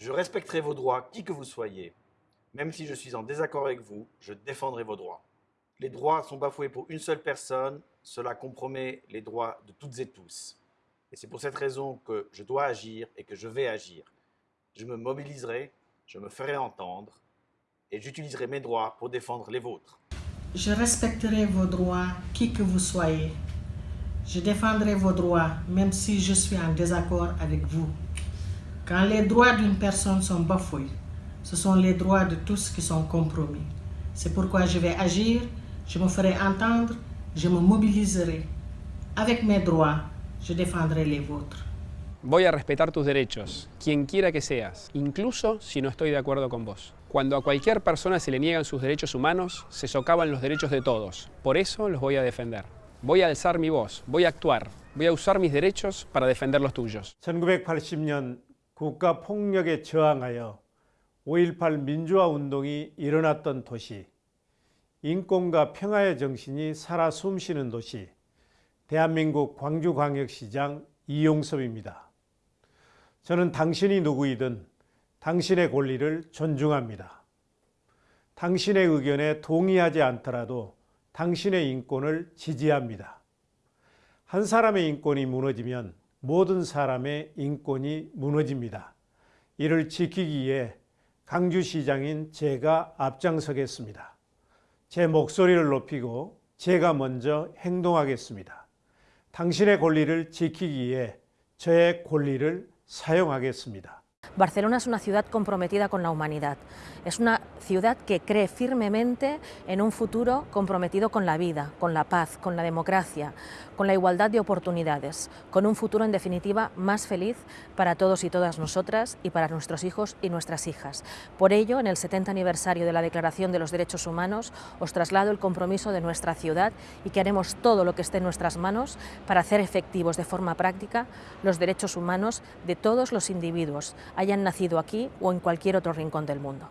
Je respecterai vos droits, qui que vous soyez. Même si je suis en désaccord avec vous, je défendrai vos droits. Les droits sont bafoués pour une seule personne, cela compromet les droits de toutes et tous. Et c'est pour cette raison que je dois agir et que je vais agir. Je me mobiliserai, je me ferai entendre et j'utiliserai mes droits pour défendre les vôtres. Je respecterai vos droits, qui que vous soyez. Je défendrai vos droits, même si je suis en désaccord avec vous. Quand les droits d'une personne sont bafoués, ce sont les droits de tous qui sont compromis. C'est pourquoi je vais agir, je me ferai entendre, je me mobiliserai. Avec mes droits, je défendrai les vôtres. Voy a respetar tus derechos, quien quiera que seas, incluso si no estoy de acuerdo con vos. Cuando a cualquier persona se le niegan sus derechos humanos, se socavan los derechos de todos. Por eso los voy a defender. Voy a alzar mi voz, voy a actuar, voy a usar mis derechos para defender los tuyos. 1980년 국가 폭력에 저항하여 5.18 민주화 운동이 일어났던 도시, 인권과 평화의 정신이 살아 숨쉬는 도시, 대한민국 광주광역시장 이용섭입니다. 저는 당신이 누구이든 당신의 권리를 존중합니다. 당신의 의견에 동의하지 않더라도 당신의 인권을 지지합니다. 한 사람의 인권이 무너지면 모든 사람의 인권이 무너집니다. 이를 지키기 위해 강주시장인 제가 앞장서겠습니다. 제 목소리를 높이고 제가 먼저 행동하겠습니다. 당신의 권리를 지키기 위해 저의 권리를 사용하겠습니다. Barcelona es una ciudad comprometida con la humanidad. Es una ciudad que cree firmemente en un futuro comprometido con la vida, con la paz, con la democracia, con la igualdad de oportunidades, con un futuro en definitiva más feliz para todos y todas nosotras y para nuestros hijos y nuestras hijas. Por ello, en el 70 aniversario de la Declaración de los Derechos Humanos, os traslado el compromiso de nuestra ciudad y que haremos todo lo que esté en nuestras manos para hacer efectivos de forma práctica los derechos humanos de todos los individuos, hayan nacido aquí o en cualquier otro rincón del mundo.